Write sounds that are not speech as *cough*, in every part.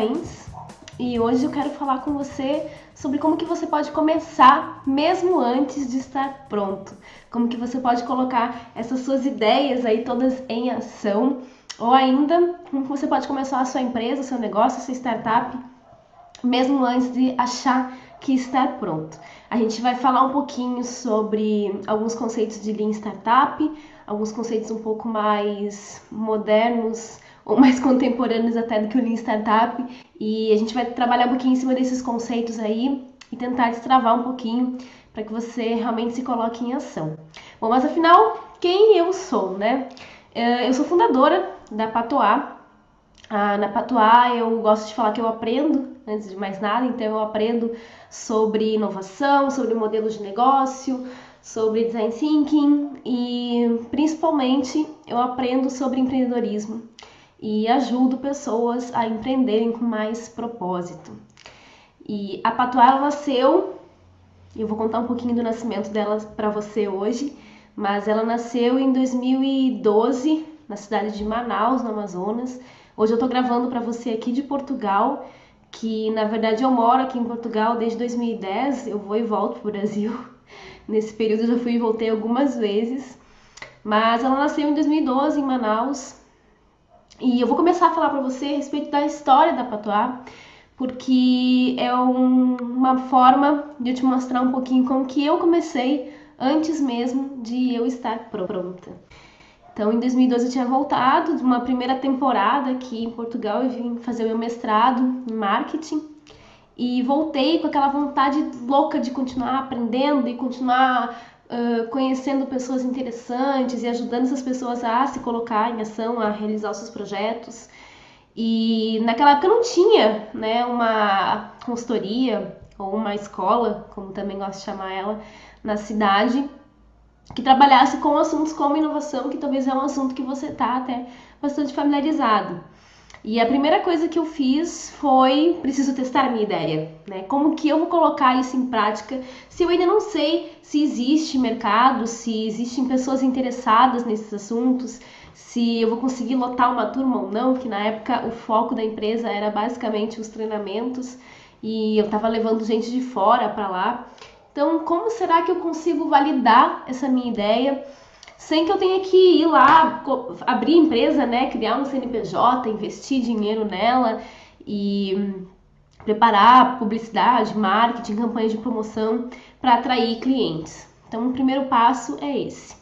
Pains e hoje eu quero falar com você sobre como que você pode começar mesmo antes de estar pronto. Como que você pode colocar essas suas ideias aí todas em ação ou ainda como você pode começar a sua empresa, seu negócio, sua startup mesmo antes de achar que está pronto. A gente vai falar um pouquinho sobre alguns conceitos de Lean Startup, alguns conceitos um pouco mais modernos ou mais contemporâneos até do que o Lean Startup, e a gente vai trabalhar um pouquinho em cima desses conceitos aí e tentar destravar um pouquinho para que você realmente se coloque em ação. Bom, mas afinal, quem eu sou, né? Eh, eu sou fundadora da Patois, ah, na Patois eu gosto de falar que eu aprendo, antes de mais nada, então eu aprendo sobre inovação, sobre modelos de negócio, sobre design thinking e principalmente eu aprendo sobre empreendedorismo e ajudo pessoas a empreenderem com mais propósito. E a ela nasceu, eu vou contar um pouquinho do nascimento dela para você hoje, mas ela nasceu em 2012 na cidade de Manaus, no Amazonas Hoje eu tô gravando para você aqui de Portugal, que na verdade eu moro aqui em Portugal desde 2010, eu vou e volto pro Brasil. *laughs* Nesse período eu já fui e voltei algumas vezes. Mas ela nasceu em 2012 em Manaus. E eu vou começar a falar para você a respeito da história da Patois, porque é um, uma forma de eu te mostrar um pouquinho como que eu comecei antes mesmo de eu estar pronta. Então, em 2012 eu tinha voltado de uma primeira temporada aqui em Portugal, eu vim fazer o meu mestrado em marketing e voltei com aquela vontade louca de continuar aprendendo e continuar conhecendo pessoas interessantes e ajudando essas pessoas a se colocar em ação, a realizar os seus projetos. E naquela época não tinha né, uma consultoria ou uma escola, como também gosto de chamar ela, na cidade que trabalhasse com assuntos como inovação, que talvez é um assunto que você está até bastante familiarizado. E a primeira coisa que eu fiz foi preciso testar a minha ideia, né? Como que eu vou colocar isso em prática se eu ainda não sei se existe mercado, se existem pessoas interessadas nesses assuntos, se eu vou conseguir lotar uma turma ou não, que na época o foco da empresa era basicamente os treinamentos e eu estava levando gente de fora para lá. Então, como será que eu consigo validar essa minha ideia sem que eu tenha que ir lá abrir empresa, né, criar um CNPJ, investir dinheiro nela e preparar publicidade, marketing, campanhas de promoção para atrair clientes. Então, o primeiro passo é esse.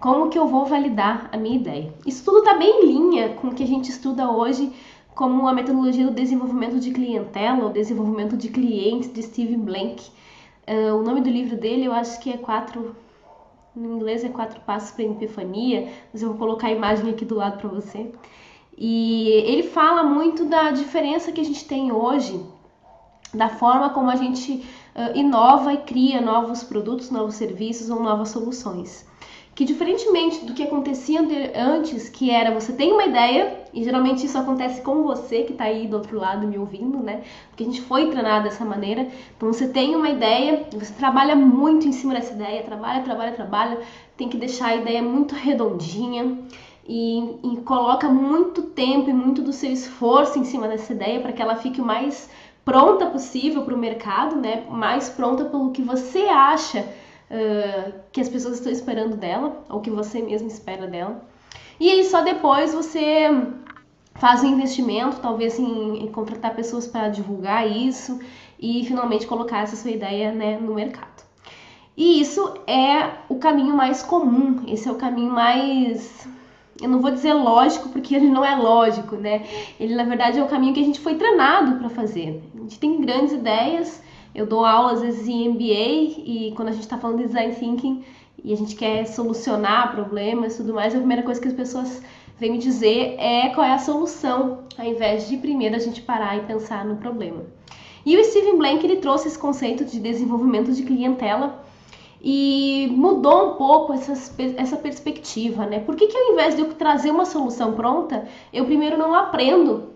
Como que eu vou validar a minha ideia? Isso tudo está bem em linha com o que a gente estuda hoje como a metodologia do desenvolvimento de clientela, ou desenvolvimento de clientes de Steve Blank, Uh, o nome do livro dele eu acho que é quatro. Em inglês é Quatro Passos para a Epifania, mas eu vou colocar a imagem aqui do lado para você. E ele fala muito da diferença que a gente tem hoje, da forma como a gente uh, inova e cria novos produtos, novos serviços ou novas soluções que diferentemente do que acontecia antes, que era você tem uma ideia, e geralmente isso acontece com você que está aí do outro lado me ouvindo, né? Porque a gente foi treinado dessa maneira. Então você tem uma ideia, você trabalha muito em cima dessa ideia, trabalha, trabalha, trabalha, tem que deixar a ideia muito redondinha. E, e coloca muito tempo e muito do seu esforço em cima dessa ideia para que ela fique o mais pronta possível para o mercado, né? Mais pronta pelo que você acha que as pessoas estão esperando dela, ou que você mesmo espera dela. E aí só depois você faz um investimento, talvez em, em contratar pessoas para divulgar isso e finalmente colocar essa sua ideia né, no mercado. E isso é o caminho mais comum, esse é o caminho mais. Eu não vou dizer lógico, porque ele não é lógico, né? Ele, na verdade, é o caminho que a gente foi treinado para fazer. A gente tem grandes ideias, eu dou aula às vezes em MBA e quando a gente está falando de design thinking e a gente quer solucionar problemas e tudo mais, a primeira coisa que as pessoas vêm me dizer é qual é a solução, ao invés de primeiro a gente parar e pensar no problema. E o Steven Blank ele trouxe esse conceito de desenvolvimento de clientela e mudou um pouco essa perspectiva, né? Por que, que ao invés de eu trazer uma solução pronta, eu primeiro não aprendo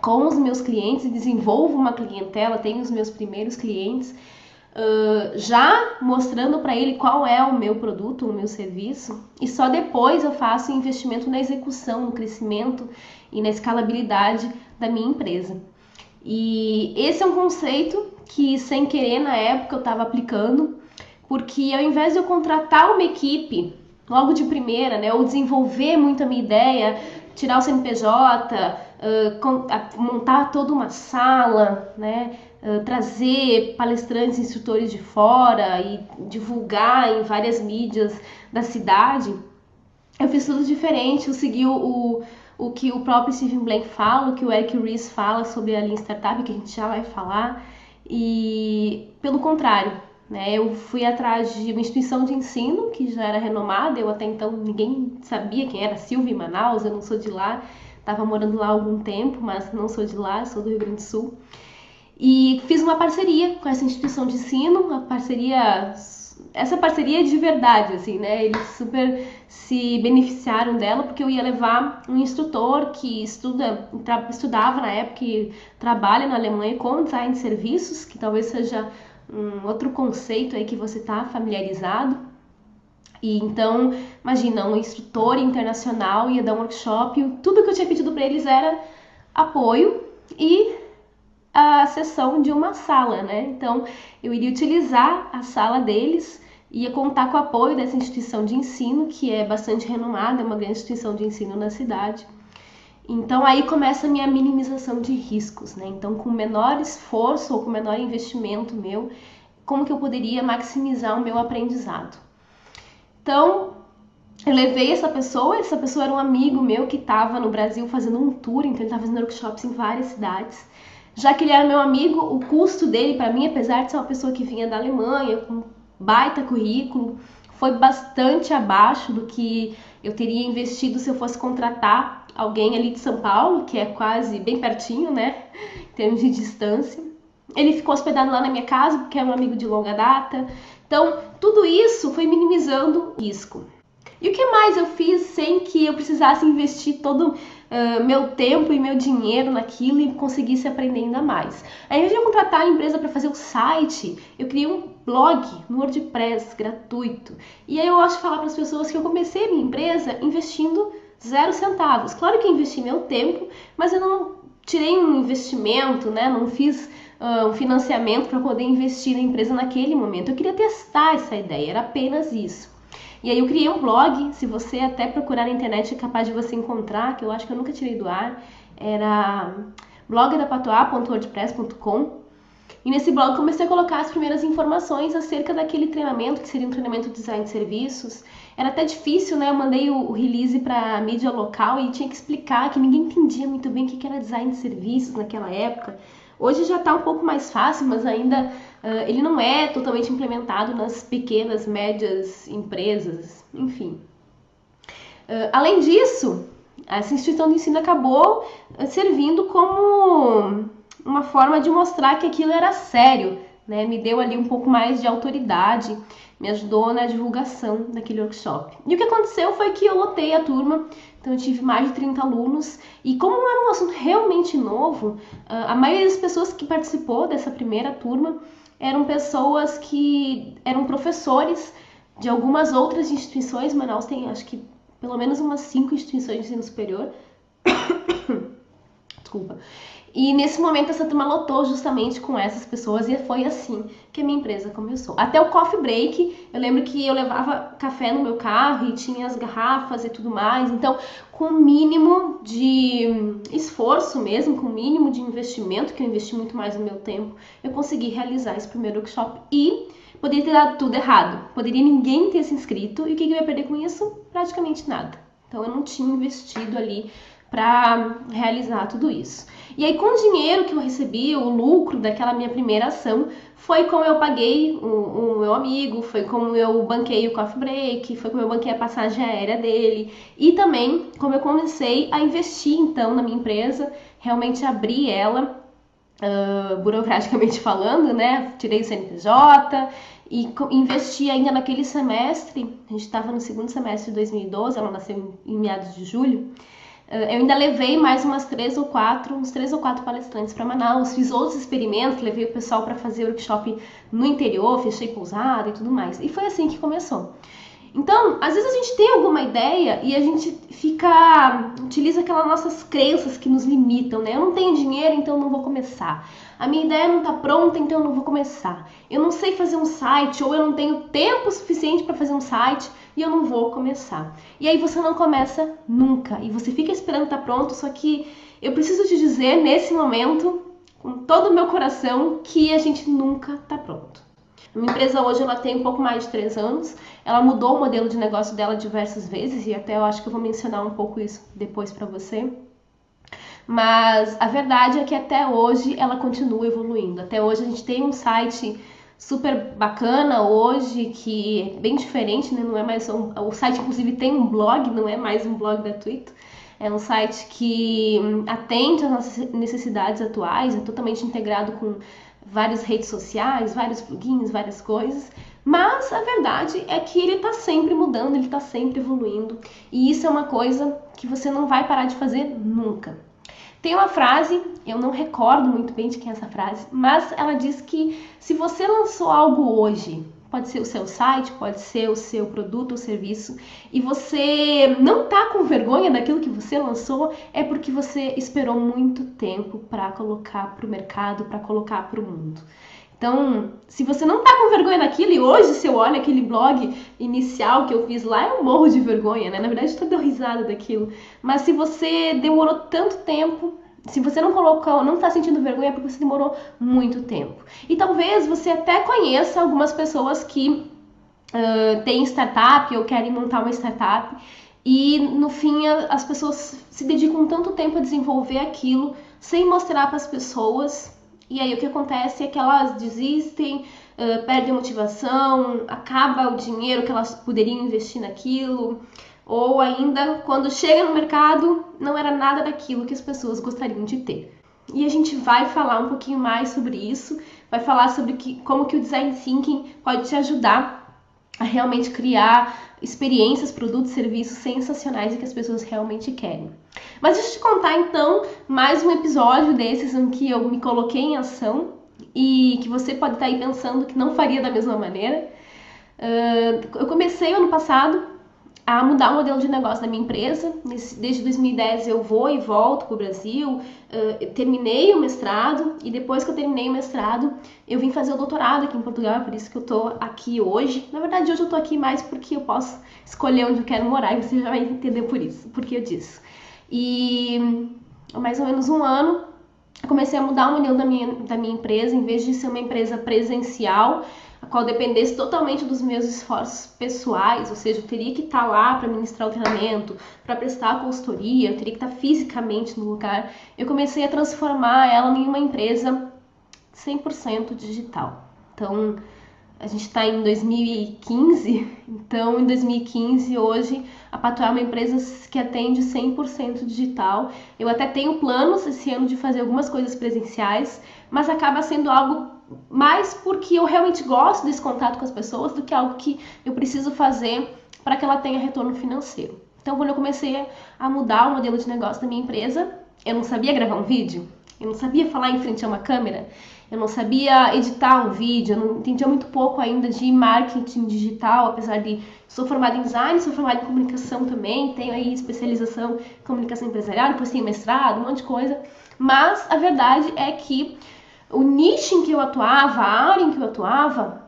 com os meus clientes, desenvolvo uma clientela, tenho os meus primeiros clientes, uh, já mostrando para ele qual é o meu produto, o meu serviço, e só depois eu faço investimento na execução, no crescimento e na escalabilidade da minha empresa. E esse é um conceito que, sem querer, na época eu estava aplicando, porque ao invés de eu contratar uma equipe logo de primeira, né, ou desenvolver muito a minha ideia, tirar o CNPJ, montar toda uma sala, né, trazer palestrantes, instrutores de fora e divulgar em várias mídias da cidade, eu fiz tudo diferente, eu segui o, o, que o próprio Stephen Blank fala, o que o Eric Ries fala sobre a Lean Startup, que a gente já vai falar, e pelo contrário, né, eu fui atrás de uma instituição de ensino que já era renomada, eu até então ninguém sabia quem era Silvia em Manaus, eu não sou de lá, estava morando lá há algum tempo, mas não sou de lá, sou do Rio Grande do Sul. E fiz uma parceria com essa instituição de ensino, uma parceria essa parceria é de verdade, assim, né? Eles super se beneficiaram dela porque eu ia levar um instrutor que estuda, estudava na época e trabalha na Alemanha com design de serviços, que talvez seja um outro conceito aí que você está familiarizado. E então, imagina, um instrutor internacional ia dar um workshop, tudo que eu tinha pedido para eles era apoio e a sessão de uma sala, né? Então, eu iria utilizar a sala deles, ia contar com o apoio dessa instituição de ensino, que é bastante renomada, é uma grande instituição de ensino na cidade. Então aí começa a minha minimização de riscos, né? Então com menor esforço ou com menor investimento meu, como que eu poderia maximizar o meu aprendizado? Então, eu levei essa pessoa, essa pessoa era um amigo meu que estava no Brasil fazendo um tour, então ele estava fazendo workshops em várias cidades. Já que ele era meu amigo, o custo dele para mim, apesar de ser uma pessoa que vinha da Alemanha, com baita currículo, foi bastante abaixo do que eu teria investido se eu fosse contratar alguém ali de São Paulo, que é quase bem pertinho, né, em termos de distância. Ele ficou hospedado lá na minha casa, porque é um amigo de longa data. Então, tudo isso foi minimizando o risco. E o que mais eu fiz sem que eu precisasse investir todo uh, meu tempo e meu dinheiro naquilo e conseguisse aprender ainda mais? Ao invés de eu contratar a empresa para fazer o site, eu criei um blog no WordPress gratuito. E aí eu gosto de falar para as pessoas que eu comecei a minha empresa investindo zero centavos. Claro que eu investi meu tempo, mas eu não tirei um investimento, né? Não fiz uh, um financiamento para poder investir na empresa naquele momento. Eu queria testar essa ideia, era apenas isso. E aí eu criei um blog, se você até procurar na internet é capaz de você encontrar, que eu acho que eu nunca tirei do ar, era blogdapatoa.wordpress.com e nesse blog comecei a colocar as primeiras informações acerca daquele treinamento, que seria um treinamento de design de serviços. Era até difícil, né? Eu mandei o, release para mídia local e tinha que explicar que ninguém entendia muito bem o que era design de serviços naquela época. Hoje já está um pouco mais fácil, mas ainda uh, ele não é totalmente implementado nas pequenas, médias empresas, enfim. Uh, além disso, essa instituição de ensino acabou servindo como uma forma de mostrar que aquilo era sério, né? Me deu ali um pouco mais de autoridade, me ajudou na divulgação daquele workshop. E o que aconteceu foi que eu lotei a turma, então eu tive mais de 30 alunos, e como não era um assunto realmente novo, ah, a maioria das pessoas que participou dessa primeira turma eram pessoas que eram professores de algumas outras instituições. Manaus tem, acho que, pelo menos umas cinco instituições de ensino superior. *coughs* Desculpa. E nesse momento essa turma lotou justamente com essas pessoas e foi assim que a minha empresa começou. Até o coffee break, eu lembro que eu levava café no meu carro e tinha as garrafas e tudo mais. Então, com o mínimo de esforço mesmo, com o mínimo de investimento, que eu investi muito mais no meu tempo, eu consegui realizar esse primeiro workshop e poderia ter dado tudo errado. Poderia ninguém ter se inscrito e o que eu ia perder com isso? Praticamente nada. Então eu não tinha investido ali para realizar tudo isso. E aí, com o dinheiro que eu recebi, o lucro daquela minha primeira ação, foi como eu paguei o, o, meu amigo, foi como eu banquei o coffee break, foi como eu banquei a passagem aérea dele e também como eu comecei a investir então na minha empresa, realmente abri ela, uh, burocraticamente falando, né? Tirei o CNPJ e investi ainda naquele semestre, a gente estava no segundo semestre de 2012, ela nasceu em meados de julho. Eu ainda levei mais umas três ou quatro, uns três ou quatro palestrantes para Manaus, fiz outros experimentos, levei o pessoal para fazer workshop no interior, fechei pousada e tudo mais. E foi assim que começou. Então, às vezes a gente tem alguma ideia e a gente fica. utiliza aquelas nossas crenças que nos limitam, né? Eu não tenho dinheiro, então não vou começar. A minha ideia não está pronta, então não vou começar. Eu não sei fazer um site, ou eu não tenho tempo suficiente para fazer um site e eu não vou começar. E aí você não começa nunca. E você fica esperando estar tá pronto, só que eu preciso te dizer nesse momento, com todo o meu coração, que a gente nunca está pronto. Uma empresa hoje ela tem um pouco mais de três anos. Ela mudou o modelo de negócio dela diversas vezes e até eu acho que eu vou mencionar um pouco isso depois para você. Mas a verdade é que até hoje ela continua evoluindo. Até hoje a gente tem um site super bacana hoje que é bem diferente, né? Não é mais um, o site inclusive tem um blog, não é mais um blog gratuito. É um site que atende às nossas necessidades atuais, é totalmente integrado com várias redes sociais, vários plugins, várias coisas. Mas a verdade é que ele está sempre mudando, ele está sempre evoluindo. E isso é uma coisa que você não vai parar de fazer nunca. Tem uma frase, eu não recordo muito bem de quem é essa frase, mas ela diz que se você lançou algo hoje pode ser o seu site, pode ser o seu produto ou serviço, e você não tá com vergonha daquilo que você lançou, é porque você esperou muito tempo para colocar para o mercado, para colocar para o mundo. Então, se você não tá com vergonha daquilo, e hoje se eu olho aquele blog inicial que eu fiz lá, eu morro de vergonha, né? Na verdade, eu tô dando risada daquilo. Mas se você demorou tanto tempo se você não colocou, não está sentindo vergonha é porque você demorou muito tempo. E talvez você até conheça algumas pessoas que uh, têm startup ou querem montar uma startup e no fim as pessoas se dedicam tanto tempo a desenvolver aquilo sem mostrar para as pessoas. E aí o que acontece é que elas desistem, uh, perdem motivação, acaba o dinheiro que elas poderiam investir naquilo ou ainda quando chega no mercado não era nada daquilo que as pessoas gostariam de ter. E a gente vai falar um pouquinho mais sobre isso, vai falar sobre que, como que o design thinking pode te ajudar a realmente criar experiências, produtos, serviços sensacionais e que as pessoas realmente querem. Mas deixa eu te contar então mais um episódio desses em que eu me coloquei em ação e que você pode estar aí pensando que não faria da mesma maneira. Uh, eu comecei ano passado a mudar o modelo de negócio da minha empresa. Desde 2010 eu vou e volto para o Brasil, uh, terminei o mestrado e depois que eu terminei o mestrado eu vim fazer o doutorado aqui em Portugal, é por isso que eu tô aqui hoje. Na verdade hoje eu tô aqui mais porque eu posso escolher onde eu quero morar e você já vai entender por isso, porque eu disse. E há mais ou menos um ano comecei a mudar o modelo da minha, da minha empresa, em vez de ser uma empresa presencial, a qual dependesse totalmente dos meus esforços pessoais, ou seja, eu teria que estar lá para ministrar o treinamento, para prestar a consultoria, eu teria que estar fisicamente no lugar. Eu comecei a transformar ela em uma empresa 100% digital. Então, a gente está em 2015, *laughs* então em 2015 hoje a Patuá é uma empresa que atende 100% digital. Eu até tenho planos esse ano de fazer algumas coisas presenciais, mas acaba sendo algo mais porque eu realmente gosto desse contato com as pessoas do que algo que eu preciso fazer para que ela tenha retorno financeiro. Então, quando eu comecei a mudar o modelo de negócio da minha empresa, eu não sabia gravar um vídeo, eu não sabia falar em frente a uma câmera, eu não sabia editar um vídeo, eu não entendia muito pouco ainda de marketing digital, apesar de sou formada em design, sou formada em comunicação também, tenho aí especialização em comunicação empresarial, depois tenho mestrado, um monte de coisa. Mas a verdade é que o nicho em que eu atuava, a área em que eu atuava,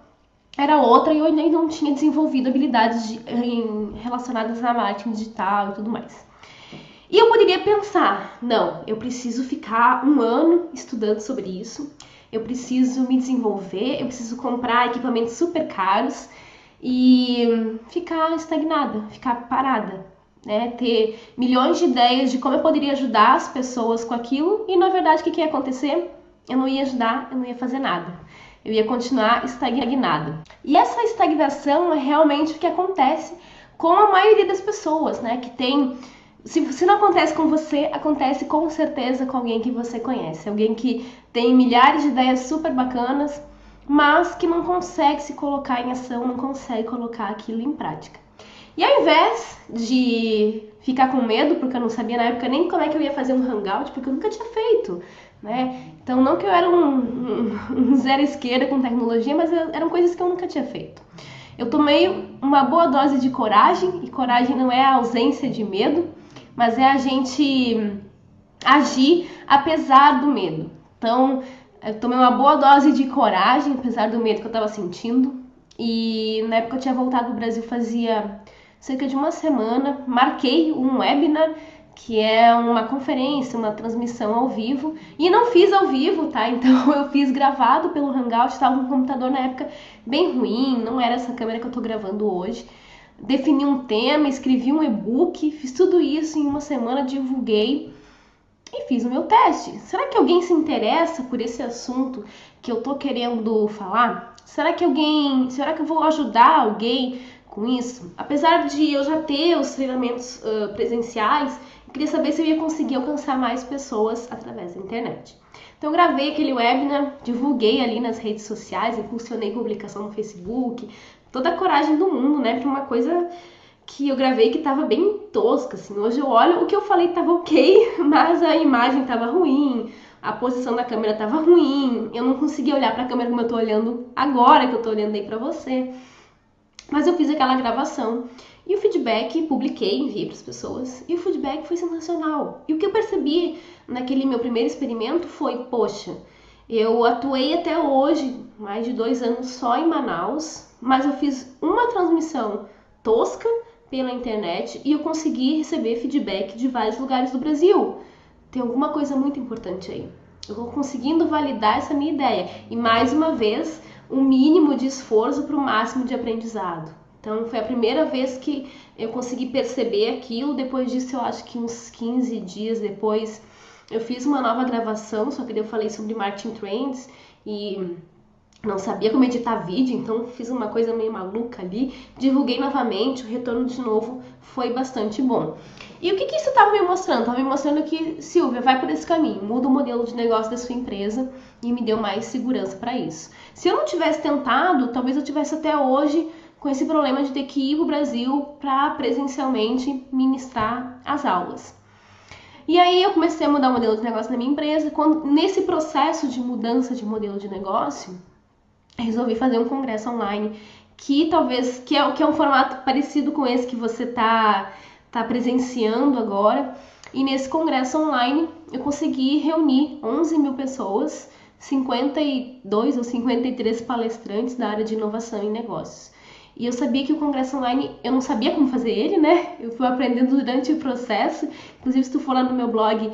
era outra e eu ainda não tinha desenvolvido habilidades de, em, relacionadas a marketing digital e tudo mais. E eu poderia pensar, não, eu preciso ficar um ano estudando sobre isso, eu preciso me desenvolver, eu preciso comprar equipamentos super caros e ficar estagnada, ficar parada, né? Ter milhões de ideias de como eu poderia ajudar as pessoas com aquilo e na verdade o que, que ia acontecer? Eu não ia ajudar, eu não ia fazer nada. Eu ia continuar estagnada. E essa estagnação é realmente o que acontece com a maioria das pessoas, né? Que tem. Se, se não acontece com você, acontece com certeza com alguém que você conhece. Alguém que tem milhares de ideias super bacanas, mas que não consegue se colocar em ação, não consegue colocar aquilo em prática. E ao invés de ficar com medo, porque eu não sabia na época nem como é que eu ia fazer um hangout, porque eu nunca tinha feito, né? Então, não que eu era um, um, *laughs* zero esquerda com tecnologia, mas eram coisas que eu nunca tinha feito. Eu tomei uma boa dose de coragem, e coragem não é a ausência de medo, mas é a gente agir apesar do medo. Então, eu tomei uma boa dose de coragem, apesar do medo que eu estava sentindo. E na época eu tinha voltado do Brasil fazia cerca de uma semana, marquei um webinar que é uma conferência, uma transmissão ao vivo. E não fiz ao vivo, tá? *laughs* Então eu fiz gravado pelo Hangout, estava com um computador na época bem ruim, não era essa câmera que eu tô gravando hoje. Defini um tema, escrevi um e-book, fiz tudo isso em uma semana, divulguei e fiz o meu teste. Será que alguém se interessa por esse assunto que eu tô querendo falar? Será que alguém, será que eu vou ajudar alguém com isso? Apesar de eu já ter os treinamentos uh, presenciais, queria saber se eu ia conseguir alcançar mais pessoas através da internet. Então gravei aquele webinar, divulguei ali nas redes sociais, impulsionei publicação no Facebook, toda a coragem do mundo, né? Para uma coisa que eu gravei que tava bem tosca, assim. Hoje eu olho, o que eu falei tava ok, *laughs* mas a imagem tava ruim, a posição da câmera tava ruim, eu não conseguia olhar para a câmera como eu tô olhando agora que eu tô olhando aí para você. Mas eu fiz aquela gravação e o feedback, publiquei, enviei para as pessoas, e o feedback foi sensacional. E o que eu percebi naquele meu primeiro experimento foi, poxa, eu atuei até hoje, mais de dois anos só em Manaus, mas eu fiz uma transmissão tosca pela internet e eu consegui receber feedback de vários lugares do Brasil. Tem alguma coisa muito importante aí. Eu vou conseguindo validar essa minha ideia. E mais uma vez, um mínimo de esforço para o máximo de aprendizado. Então foi a primeira vez que eu consegui perceber aquilo. Depois disso, eu acho que uns 15 dias depois, eu fiz uma nova gravação, só que eu falei sobre marketing trends e não sabia como editar vídeo, então fiz uma coisa meio maluca ali, divulguei novamente, o retorno de novo foi bastante bom. E o que, que isso estava me mostrando? Estava me mostrando que, Silvia, vai por esse caminho, muda o modelo de negócio da sua empresa e me deu mais segurança para isso. Se eu não tivesse tentado, talvez eu tivesse até hoje com esse problema de ter que ir para o Brasil para presencialmente ministrar as aulas. E aí eu comecei a mudar o modelo de negócio na minha empresa. Quando, nesse processo de mudança de modelo de negócio, resolvi fazer um congresso online que talvez que é, que é um formato parecido com esse que você está tá presenciando agora. E nesse congresso online eu consegui reunir 11 mil pessoas, 52 ou 53 palestrantes da área de inovação e negócios. E eu sabia que o congresso online, eu não sabia como fazer ele, né? Eu fui aprendendo durante o processo. Inclusive, se tu for lá no meu blog,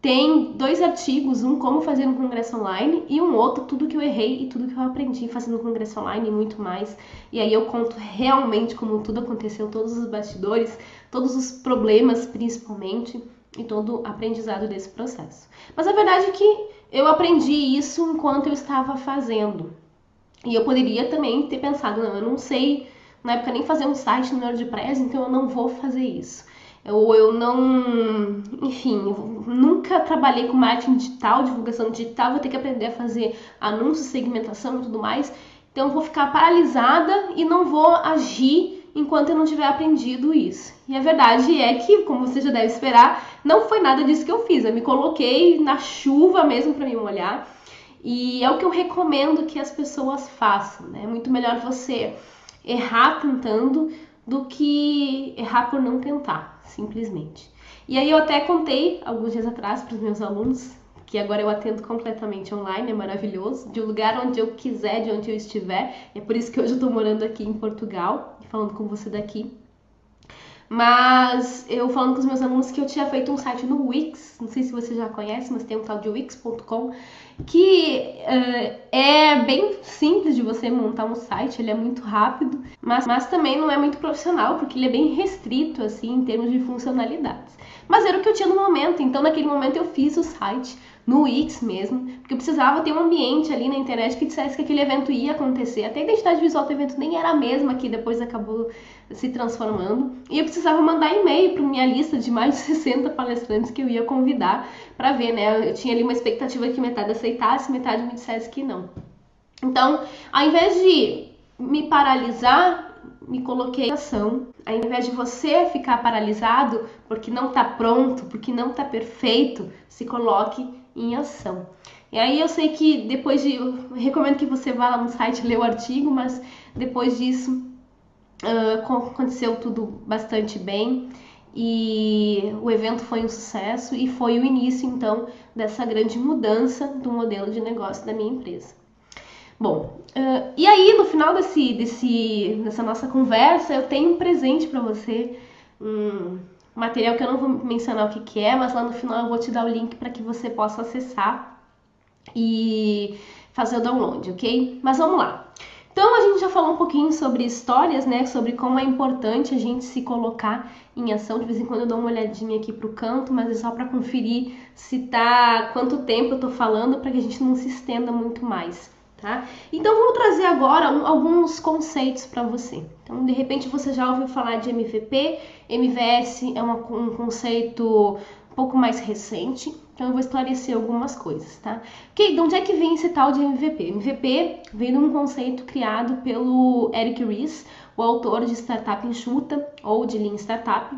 tem dois artigos, um como fazer um congresso online e um outro tudo que eu errei e tudo que eu aprendi fazendo um congresso online e muito mais. E aí eu conto realmente como tudo aconteceu, todos os bastidores, todos os problemas principalmente e todo o aprendizado desse processo. Mas a verdade é que eu aprendi isso enquanto eu estava fazendo. E eu poderia também ter pensado, não, eu não sei na época nem fazer um site no WordPress, então eu não vou fazer isso ou eu não, enfim, nunca trabalhei com marketing digital, divulgação digital, vou ter que aprender a fazer anúncios, segmentação e tudo mais. Então eu vou ficar paralisada e não vou agir enquanto eu não tiver aprendido isso. E a verdade é que, como você já deve esperar, não foi nada disso que eu fiz. Eu me coloquei na chuva mesmo para me molhar. E é o que eu recomendo que as pessoas façam, né? É muito melhor você errar tentando do que errar por não tentar, simplesmente. E aí eu até contei alguns dias atrás para os meus alunos que agora eu atendo completamente online, é maravilhoso, de um lugar onde eu quiser, de onde eu estiver. É por isso que hoje eu estou morando aqui em Portugal e falando com você daqui. Mas eu falando com os meus alunos que eu tinha feito um site no Wix, não sei se você já conhece, mas tem um tal de Wix.com, que uh, é bem simples de você montar um site, ele é muito rápido, mas, mas também não é muito profissional, porque ele é bem restrito, assim, em termos de funcionalidades. Mas era o que eu tinha no momento, então naquele momento eu fiz o site no Wix mesmo, porque eu precisava ter um ambiente ali na internet que dissesse que aquele evento ia acontecer. Até a identidade visual do evento nem era a mesma que depois acabou se transformando. E eu precisava mandar e-mail para minha lista de mais de *laughs* 60 palestrantes que eu ia convidar para ver, né? Eu tinha ali uma expectativa que metade aceitasse, metade me dissesse que não. Então, ao invés de me paralisar, me coloquei em ação. Ao invés de você ficar paralisado porque não está pronto, porque não está perfeito, se coloque em ação. E aí eu sei que depois de. Recomendo que você vá lá no site ler o artigo, mas depois disso uh, aconteceu tudo bastante bem e o evento foi um sucesso e foi o início então dessa grande mudança do modelo de negócio da minha empresa. Bom, uh, e aí no final desse, desse, dessa nossa conversa eu tenho um presente para você, um material que eu não vou mencionar o que, que é, mas lá no final eu vou te dar o link para que você possa acessar e fazer o download, ok? Mas vamos lá. Então a gente já falou um pouquinho sobre histórias, né? Sobre como é importante a gente se colocar em ação. De vez em quando eu dou uma olhadinha aqui pro canto, mas é só para conferir se tá quanto tempo eu tô falando para que a gente não se estenda muito mais tá? Então vamos trazer agora alguns conceitos para você. Então, de repente você já ouviu falar de MVP, MVS é uma, um conceito um pouco mais recente, então eu vou esclarecer algumas coisas, tá? Ok, de onde é que vem esse tal de MVP? MVP vem de um conceito criado pelo Eric Ries, o autor de Startup Enxuta ou de Lean Startup,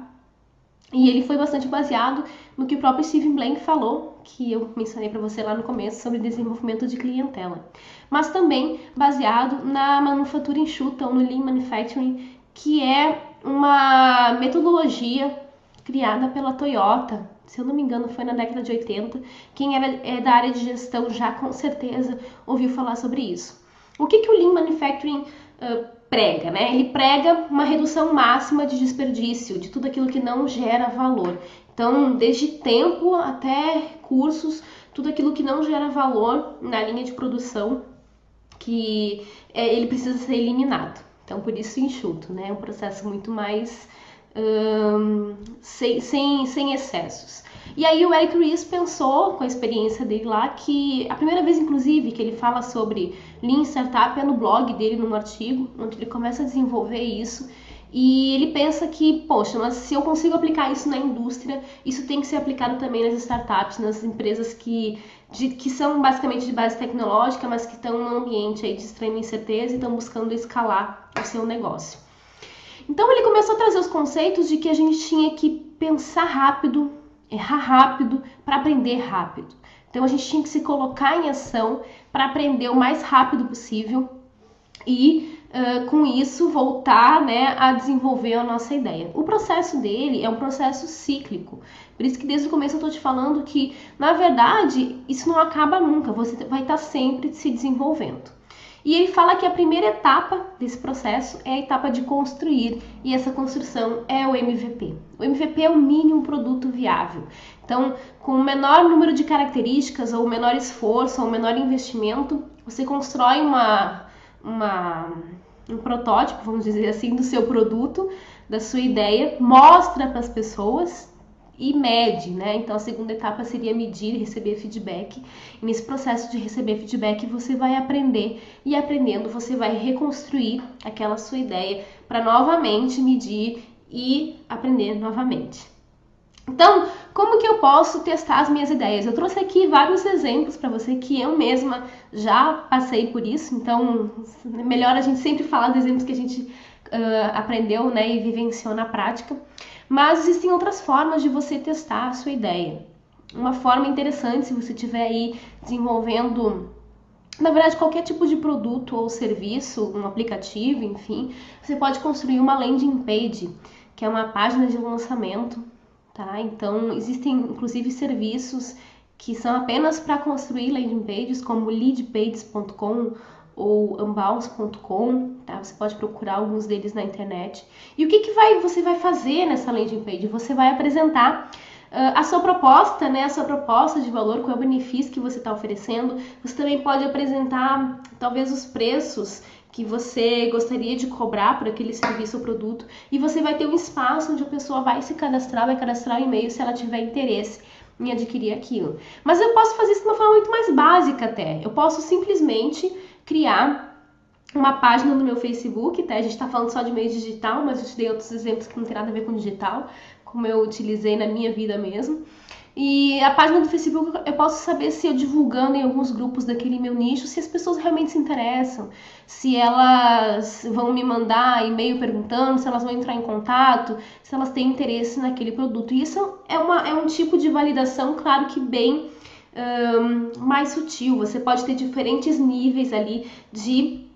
e ele foi bastante baseado no que o próprio Steven Blank falou, que eu mencionei para você lá no começo sobre desenvolvimento de clientela, mas também baseado na manufatura enxuta ou no Lean Manufacturing, que é uma metodologia criada pela Toyota. Se eu não me engano, foi na década de 80. Quem era é da área de gestão já com certeza ouviu falar sobre isso. O que, que o Lean Manufacturing uh, prega, né? Ele prega uma redução máxima de desperdício, de tudo aquilo que não gera valor. Então, desde tempo até cursos, tudo aquilo que não gera valor na linha de produção, que é, ele precisa ser eliminado. Então, por isso enxuto, né? É um processo muito mais sem, sem, sem excessos. E aí o Eric Ries pensou, com a experiência dele lá, que a primeira vez, inclusive, que ele fala sobre Lean Startup é no blog dele, num artigo, onde ele começa a desenvolver isso. E ele pensa que, poxa, mas se eu consigo aplicar isso na indústria, isso tem que ser aplicado também nas startups, nas empresas que, de, que são basicamente de base tecnológica, mas que estão num ambiente aí de extrema incerteza e estão buscando escalar o seu negócio. Então ele começou a trazer os conceitos de que a gente tinha que pensar rápido, errar rápido para aprender rápido. Então a gente tinha que se colocar em ação para aprender o mais rápido possível e com isso voltar né, a desenvolver a nossa ideia. O processo dele é um processo cíclico. Por isso que desde o começo eu estou te falando que, na verdade, isso não acaba nunca, você vai estar tá sempre se desenvolvendo. E ele fala que a primeira etapa desse processo é a etapa de construir, e essa construção é o MVP. O MVP é o mínimo produto viável. Então, com o menor número de características, ou menor esforço, ou menor investimento, você constrói uma, uma, um protótipo, vamos dizer assim, do seu produto, da sua ideia, mostra para as pessoas e mede, né? Então a segunda etapa seria medir e receber feedback. E nesse processo de receber feedback, você vai aprender e aprendendo você vai reconstruir aquela sua ideia para novamente medir e aprender novamente. Então, como que eu posso testar as minhas ideias? Eu trouxe aqui vários exemplos para você que eu mesma já passei por isso, então melhor a gente sempre falar dos exemplos que a gente uh, aprendeu né, e vivenciou na prática. Mas existem outras formas de você testar a sua ideia. Uma forma interessante, se você estiver aí desenvolvendo, na verdade, qualquer tipo de produto ou serviço, um aplicativo, enfim, você pode construir uma landing page, que é uma página de lançamento, tá? Então, existem inclusive serviços que são apenas para construir landing pages, como leadpages.com ou unbounce.com, tá? Você pode procurar alguns deles na internet. E o que, que vai, você vai fazer nessa landing page? Você vai apresentar uh, a sua proposta, né? A sua proposta de valor, qual é o benefício que você está oferecendo. Você também pode apresentar talvez os preços que você gostaria de cobrar por aquele serviço ou produto e você vai ter um espaço onde a pessoa vai se cadastrar, vai cadastrar o e-mail se ela tiver interesse em adquirir aquilo. Mas eu posso fazer isso de uma forma muito mais básica até. Eu posso simplesmente criar uma página no meu Facebook, tá? A gente está falando só de meio digital, mas eu te dei outros exemplos que não tem nada a ver com digital, como eu utilizei na minha vida mesmo. E a página do Facebook eu posso saber se eu divulgando em alguns grupos daquele meu nicho, se as pessoas realmente se interessam, se elas vão me mandar e-mail perguntando, se elas vão entrar em contato, se elas têm interesse naquele produto. E isso é, uma, é um tipo de validação, claro que bem um, mais sutil. Você pode ter diferentes níveis ali de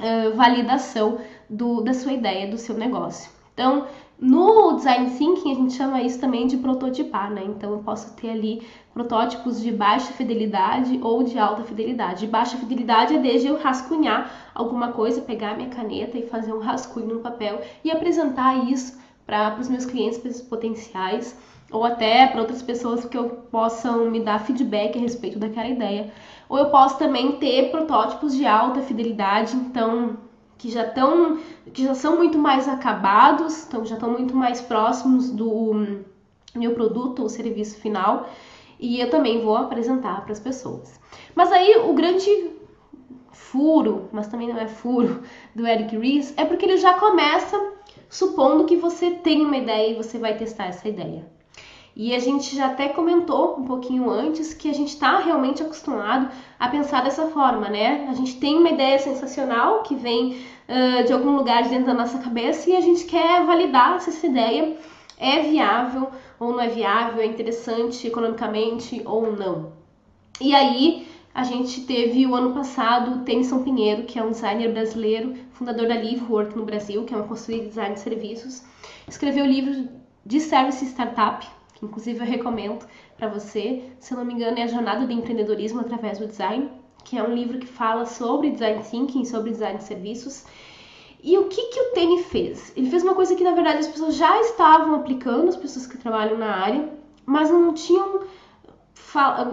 uh, validação do, da sua ideia, do seu negócio. Então, no design thinking a gente chama isso também de prototipar, né? Então eu posso ter ali protótipos de baixa fidelidade ou de alta fidelidade. De baixa fidelidade é desde eu rascunhar alguma coisa, pegar minha caneta e fazer um rascunho no papel e apresentar isso para os meus clientes potenciais ou até para outras pessoas que eu possam me dar feedback a respeito daquela ideia. Ou eu posso também ter protótipos de alta fidelidade, então que já estão que já são muito mais acabados, então já estão muito mais próximos do meu produto ou serviço final, e eu também vou apresentar para as pessoas. Mas aí o grande furo, mas também não é furo, do Eric Ries é porque ele já começa supondo que você tem uma ideia e você vai testar essa ideia. E a gente já até comentou um pouquinho antes que a gente está realmente acostumado a pensar dessa forma, né? A gente tem uma ideia sensacional que vem uh, de algum lugar dentro da nossa cabeça e a gente quer validar se essa ideia é viável ou não é viável, é interessante economicamente ou não. E aí a gente teve o ano passado o Tennyson Pinheiro, que é um designer brasileiro, fundador da Livework no Brasil, que é uma consultoria de design de serviços, escreveu o livro de Service Startup, que inclusive eu recomendo para você. Se eu não me engano, é a Jornada do Empreendedorismo através do Design, que é um livro que fala sobre design thinking, sobre design de serviços. E o que, que o Tene fez? Ele fez uma coisa que na verdade as pessoas já estavam aplicando, as pessoas que trabalham na área, mas não tinham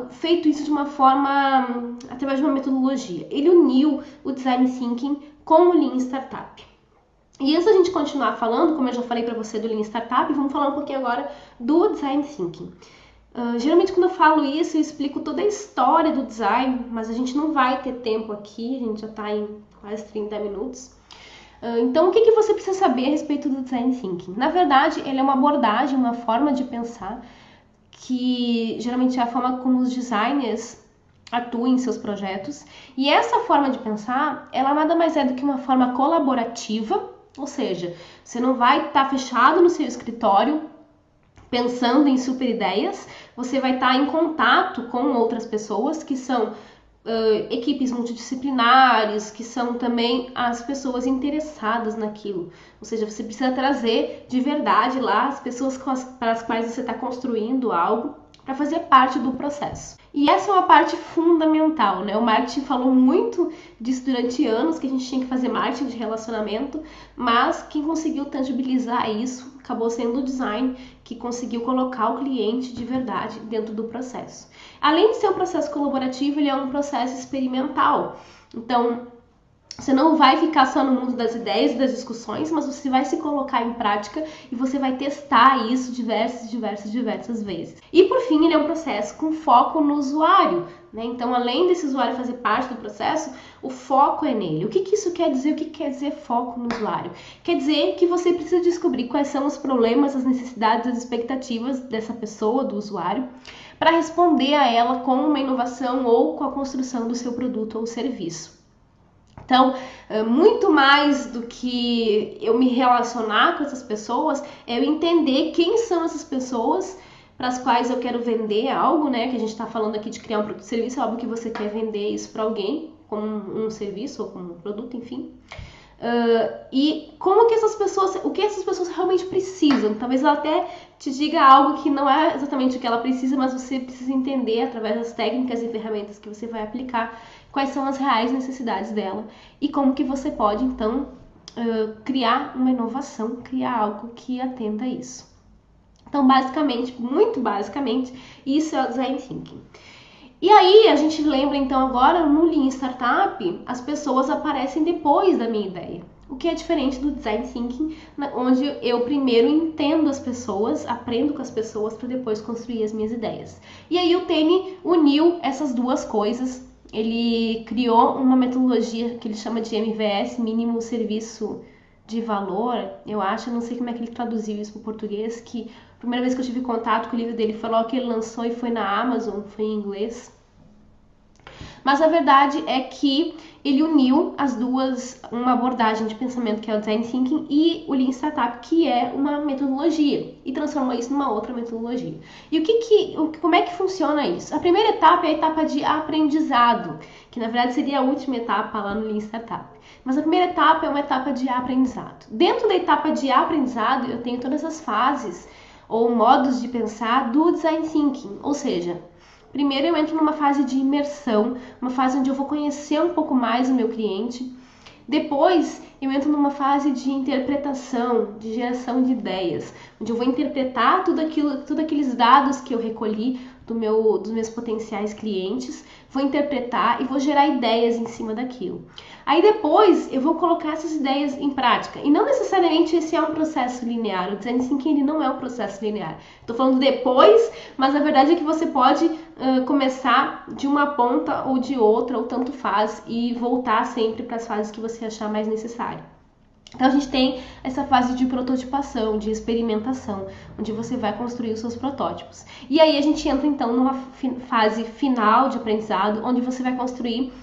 feito isso de uma forma através de uma metodologia. Ele uniu o design thinking com o Lean Startup. E antes da gente continuar falando, como eu já falei para você do Lean Startup, vamos falar um pouquinho agora do Design Thinking. Uh, geralmente quando eu falo isso, eu explico toda a história do design, mas a gente não vai ter tempo aqui, a gente já está em quase 30 minutos. Uh, então, o que, que você precisa saber a respeito do Design Thinking? Na verdade, ele é uma abordagem, uma forma de pensar que geralmente é a forma como os designers atuam em seus projetos. E essa forma de pensar, ela nada mais é do que uma forma colaborativa ou seja, você não vai estar tá fechado no seu escritório pensando em super ideias, você vai estar tá em contato com outras pessoas que são Uh, equipes multidisciplinares, que são também as pessoas interessadas naquilo. Ou seja, você precisa trazer de verdade lá as pessoas as, para as quais você está construindo algo para fazer parte do processo. E essa é uma parte fundamental, né? O marketing falou muito disso durante anos, que a gente tinha que fazer marketing de relacionamento, mas quem conseguiu tangibilizar isso acabou sendo o design que conseguiu colocar o cliente de verdade dentro do processo. Além de ser um processo colaborativo, ele é um processo experimental. Então, você não vai ficar só no mundo das ideias e das discussões, mas você vai se colocar em prática e você vai testar isso diversas, diversas, diversas vezes. E por fim, ele é um processo com foco no usuário. Né? Então, além desse usuário fazer parte do processo, o foco é nele. O que, que isso quer dizer? O que, que quer dizer foco no usuário? Quer dizer que você precisa descobrir quais são os problemas, as necessidades, as expectativas dessa pessoa, do usuário, para responder a ela com uma inovação ou com a construção do seu produto ou serviço. Então, é, muito mais do que eu me relacionar com essas pessoas, é eu entender quem são essas pessoas para as quais eu quero vender algo, né? Que a gente está falando aqui de criar um produto serviço, é óbvio que você quer vender isso para alguém, como um, serviço ou como um produto, enfim. Uh, e como que essas pessoas, o que essas pessoas realmente precisam. Talvez ela até te diga algo que não é exatamente o que ela precisa, mas você precisa entender através das técnicas e ferramentas que você vai aplicar quais são as reais necessidades dela e como que você pode então criar uma inovação, criar algo que atenda isso. Então, basicamente, muito basicamente, isso é o design thinking. E aí, a gente lembra então agora no Lean Startup, as pessoas aparecem depois da minha ideia. O que é diferente do design thinking, onde eu primeiro entendo as pessoas, aprendo com as pessoas para depois construir as minhas ideias. E aí o Tene uniu essas duas coisas ele criou uma metodologia que ele chama de MVS, mínimo serviço de valor, eu acho, não sei como é que ele traduziu isso para o português, que a primeira vez que eu tive contato com o livro dele foi logo que ele lançou e foi na Amazon, foi em inglês. Mas a verdade é que ele uniu as duas, uma abordagem de pensamento que é o design thinking e o lean startup, que é uma metodologia, e transformou isso numa outra metodologia. E o que que, como é que funciona isso? A primeira etapa é a etapa de aprendizado, que na verdade seria a última etapa lá no lean startup. Mas a primeira etapa é uma etapa de aprendizado. Dentro da etapa de aprendizado, eu tenho todas as fases ou modos de pensar do design thinking, ou seja, Primeiro eu entro numa fase de imersão, uma fase onde eu vou conhecer um pouco mais o meu cliente. Depois eu entro numa fase de interpretação, de geração de ideias, onde eu vou interpretar tudo aquilo, tudo aqueles dados que eu recolhi do meu, dos meus potenciais clientes, vou interpretar e vou gerar ideias em cima daquilo. Aí depois eu vou colocar essas ideias em prática. E não necessariamente esse é um processo linear. O design thinking ele não é um processo linear. Estou falando depois, mas a verdade é que você pode uh, começar de uma ponta ou de outra, ou tanto faz, e voltar sempre para as fases que você achar mais necessário. Então a gente tem essa fase de prototipação, de experimentação, onde você vai construir os seus protótipos. E aí a gente entra então numa fase final de aprendizado, onde você vai construir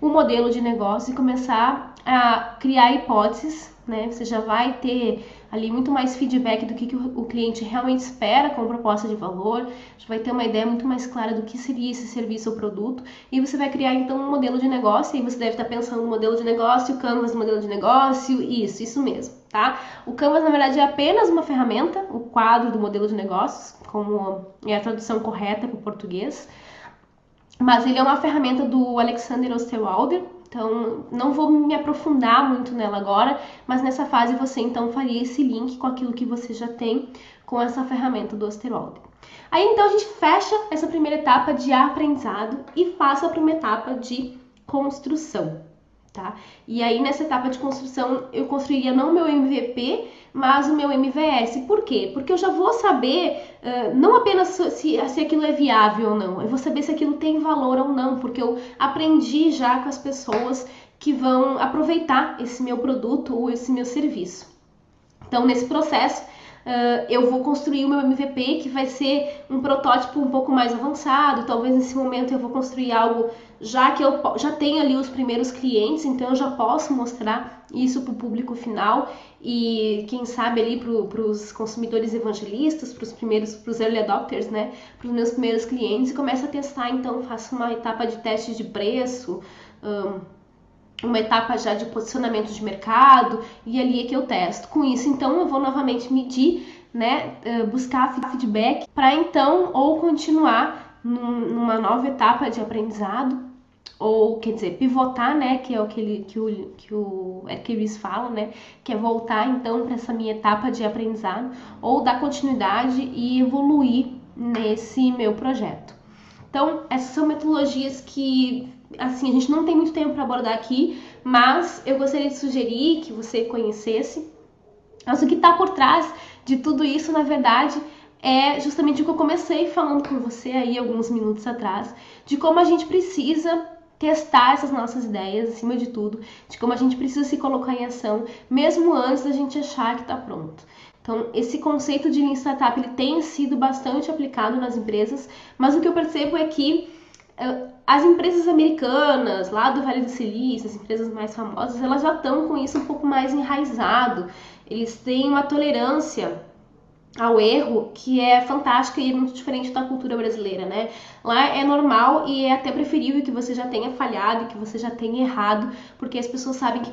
um modelo de negócio e começar a criar hipóteses, né? Você já vai ter ali muito mais feedback do que, que o cliente realmente espera com proposta de valor, já vai ter uma ideia muito mais clara do que seria esse serviço ou produto, e você vai criar então um modelo de negócio, e você deve estar pensando no modelo de negócio, Canvas modelo de negócio, isso, isso mesmo, tá? O Canvas na verdade é apenas uma ferramenta, o quadro do modelo de negócios, como é a tradução correta para o português, mas ele é uma ferramenta do Alexander Osterwalder, então não vou me aprofundar muito nela agora, mas nessa fase você então faria esse link com aquilo que você já tem com essa ferramenta do Osterwalder. Aí então a gente fecha essa primeira etapa de aprendizado e passa para uma etapa de construção tá? E aí nessa etapa de construção eu construiria não o meu MVP, mas o meu MVS. Por quê? Porque eu já vou saber uh, não apenas se, se aquilo é viável ou não, eu vou saber se aquilo tem valor ou não, porque eu aprendi já com as pessoas que vão aproveitar esse meu produto ou esse meu serviço. Então, nesse processo, uh, eu vou construir o meu MVP, que vai ser um protótipo um pouco mais avançado. Talvez nesse momento eu vou construir algo já que eu já tenho ali os primeiros clientes, então eu já posso mostrar isso para o público final e quem sabe ali para os consumidores evangelistas, para os primeiros, para os early adopters, né, para os meus primeiros clientes e começo a testar. Então faço uma etapa de teste de preço. Um, uma etapa já de posicionamento de mercado e ali é que eu testo. Com isso, então, eu vou novamente medir, né, eh, buscar feedback para então ou continuar numa nova etapa de aprendizado ou quer dizer pivotar, né, que é o que, ele, que o que o fala, né, que é voltar então para essa minha etapa de aprendizado ou dar continuidade e evoluir nesse meu projeto. Então, essas são metodologias que assim, a gente não tem muito tempo para abordar aqui, mas eu gostaria de sugerir que você conhecesse. Mas o que está por trás de tudo isso, na verdade, é justamente o que eu comecei falando com você aí alguns minutos atrás, de como a gente precisa testar essas nossas ideias acima de tudo, de como a gente precisa se colocar em ação, mesmo antes da gente achar que está pronto. Então, esse conceito de Lean Startup ele tem sido bastante aplicado nas empresas, mas o que eu percebo é que as empresas americanas, lá do Vale do Silício, as empresas mais famosas, elas já estão com isso um pouco mais enraizado. Eles têm uma tolerância ao erro que é fantástica e é muito diferente da cultura brasileira, né? Lá é normal e é até preferível que você já tenha falhado, que você já tenha errado, porque as pessoas sabem que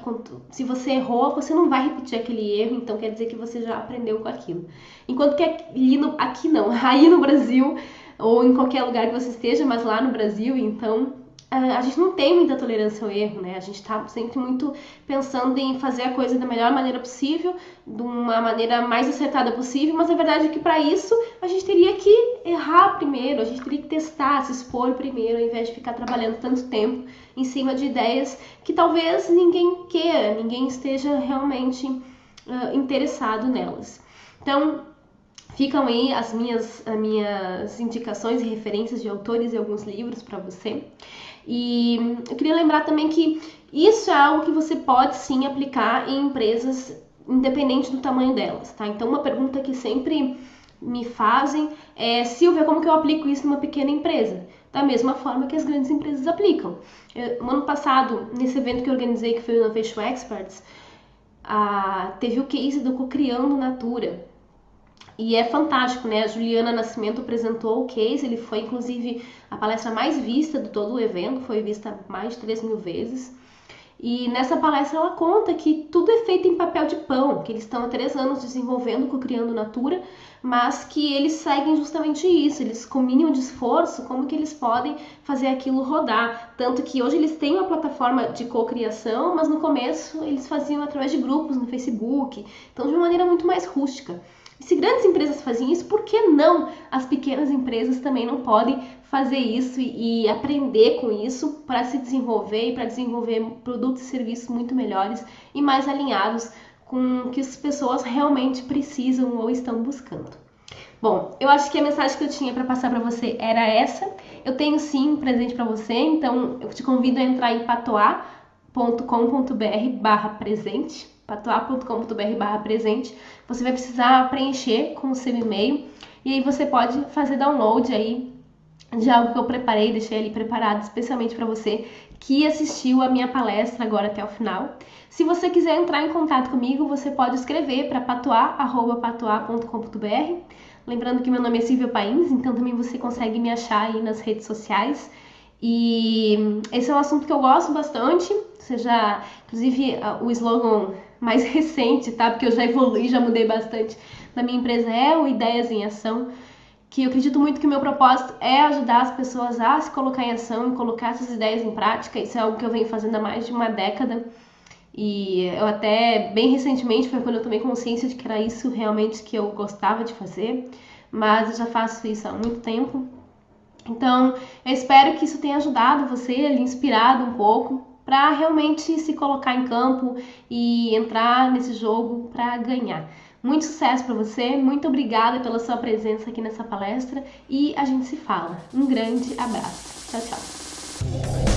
se você errou, você não vai repetir aquele erro, então quer dizer que você já aprendeu com aquilo. Enquanto que aqui, aqui não, *laughs* aí no Brasil ou em qualquer lugar que você esteja, mas lá no Brasil, então a gente não tem muita tolerância ao erro, né? A gente está sempre muito pensando em fazer a coisa da melhor maneira possível, de uma maneira mais acertada possível, mas a verdade é que para isso a gente teria que errar primeiro, a gente teria que testar, se expor primeiro, ao invés de ficar trabalhando tanto tempo em cima de ideias que talvez ninguém queira, ninguém esteja realmente uh, interessado nelas. Então, Ficam aí as minhas, as minhas indicações e referências de autores e alguns livros para você. E eu queria lembrar também que isso é algo que você pode sim aplicar em empresas independente do tamanho delas, tá? Então, uma pergunta que sempre me fazem é, Silvia, como que eu aplico isso numa pequena empresa? Da mesma forma que as grandes empresas aplicam. Eu, no ano passado, nesse evento que eu organizei, que foi o Innovation Experts, a, teve o case do Cocriando Natura. E é fantástico, né? A Juliana Nascimento apresentou o case, ele foi inclusive a palestra mais vista de todo o evento, foi vista mais de 3 mil vezes. E nessa palestra ela conta que tudo é feito em papel de pão, que eles estão há três anos desenvolvendo, co-criando Natura, mas que eles seguem justamente isso, eles com mínimo de esforço, como que eles podem fazer aquilo rodar. Tanto que hoje eles têm uma plataforma de co-criação, mas no começo eles faziam através de grupos no Facebook, então de uma maneira muito mais rústica. Se grandes empresas fazem isso, por que não as pequenas empresas também não podem fazer isso e, e aprender com isso para se desenvolver e para desenvolver produtos e serviços muito melhores e mais alinhados com o que as pessoas realmente precisam ou estão buscando. Bom, eu acho que a mensagem que eu tinha para passar para você era essa. Eu tenho sim um presente para você, então eu te convido a entrar em patoa.com.br/presente patoa.com.br presente, você vai precisar preencher com o seu e-mail e aí você pode fazer download aí de algo que eu preparei, deixei ali preparado especialmente para você que assistiu a minha palestra agora até o final. Se você quiser entrar em contato comigo, você pode escrever para patoa@patoa.com.br. Lembrando que meu nome é Silvia Pains, então também você consegue me achar aí nas redes sociais. E esse é um assunto que eu gosto bastante, seja, inclusive, o slogan mais recente, tá? Porque eu já evolui, já mudei bastante da minha empresa é o Ideias em Ação, que eu acredito muito que o meu propósito é ajudar as pessoas a se colocar em ação colocar essas ideias em prática. Isso é algo que eu venho fazendo há mais de uma década. E eu até bem recentemente foi quando eu tomei consciência de que era isso realmente que eu gostava de fazer, mas eu já faço isso há muito tempo. Então, eu espero que isso tenha ajudado você, lhe inspirado um pouco para realmente se colocar em campo e entrar nesse jogo para ganhar. Muito sucesso para você, muito obrigada pela sua presença aqui nessa palestra e a gente se fala. Um grande abraço. Tchau, tchau.